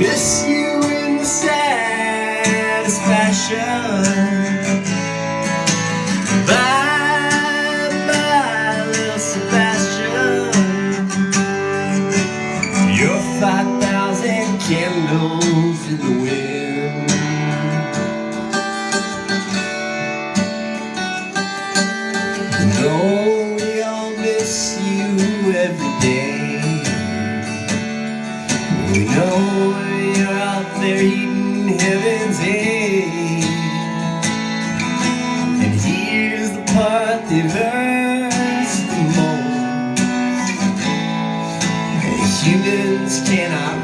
Miss you in the satisfaction Bye, bye, Li'l Sebastian. 5,000 candles in the wind. No, we all miss you every day. We know there eating heaven's egg. And here's the part that hurts the most. Humans cannot